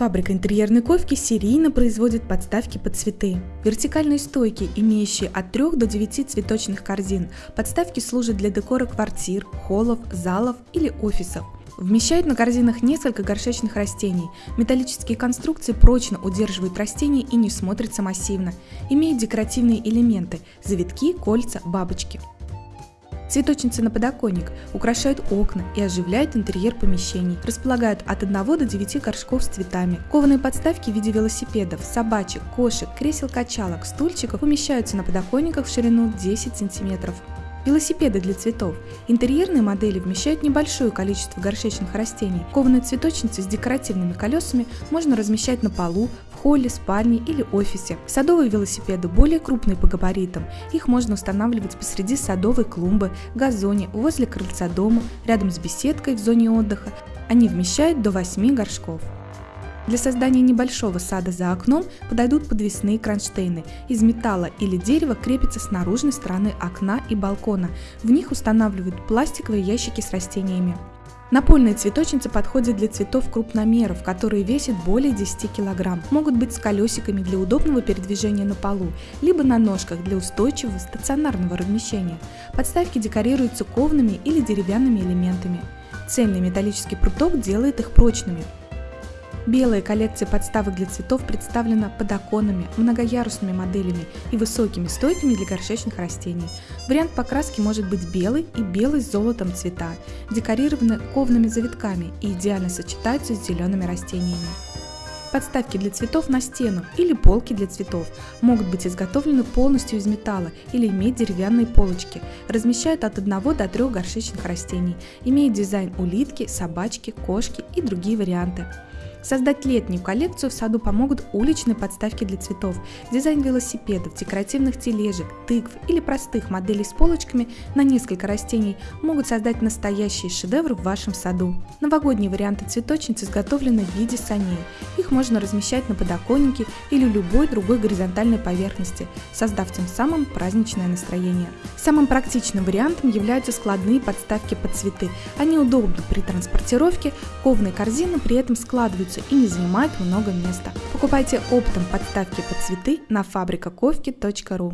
Фабрика интерьерной ковки серийно производит подставки под цветы. Вертикальные стойки, имеющие от 3 до 9 цветочных корзин. Подставки служат для декора квартир, холлов, залов или офисов. Вмещают на корзинах несколько горшечных растений. Металлические конструкции прочно удерживают растения и не смотрятся массивно. Имеют декоративные элементы – завитки, кольца, бабочки. Цветочницы на подоконник украшают окна и оживляют интерьер помещений, располагают от 1 до 9 горшков с цветами. Кованые подставки в виде велосипедов, собачек, кошек, кресел-качалок, стульчиков умещаются на подоконниках в ширину 10 см. Велосипеды для цветов. Интерьерные модели вмещают небольшое количество горшечных растений. Кованые цветочницы с декоративными колесами можно размещать на полу, в холле, спальне или офисе. Садовые велосипеды более крупные по габаритам. Их можно устанавливать посреди садовой клумбы, газоне, возле крыльца дома, рядом с беседкой в зоне отдыха. Они вмещают до 8 горшков. Для создания небольшого сада за окном подойдут подвесные кронштейны. Из металла или дерева крепятся с наружной стороны окна и балкона. В них устанавливают пластиковые ящики с растениями. Напольные цветочницы подходят для цветов крупномеров, которые весят более 10 кг. Могут быть с колесиками для удобного передвижения на полу, либо на ножках для устойчивого стационарного размещения. Подставки декорируются коваными или деревянными элементами. Цельный металлический пруток делает их прочными. Белая коллекция подставок для цветов представлена подоконными, многоярусными моделями и высокими стойками для горшечных растений. Вариант покраски может быть белый и белый с золотом цвета, декорированы ковными завитками и идеально сочетаются с зелеными растениями. Подставки для цветов на стену или полки для цветов могут быть изготовлены полностью из металла или иметь деревянные полочки. Размещают от 1 до 3 горшечных растений. Имеет дизайн улитки, собачки, кошки и другие варианты. Создать летнюю коллекцию в саду помогут уличные подставки для цветов, дизайн велосипедов, декоративных тележек, тыкв или простых моделей с полочками на несколько растений могут создать настоящий шедевр в вашем саду. Новогодние варианты цветочниц изготовлены в виде саней. Их можно размещать на подоконнике или любой другой горизонтальной поверхности, создав тем самым праздничное настроение. Самым практичным вариантом являются складные подставки под цветы. Они удобны при транспортировке, ковные корзины при этом складываются используются и не занимают много места. Покупайте оптом подставки под цветы на фабрикаковки.ру.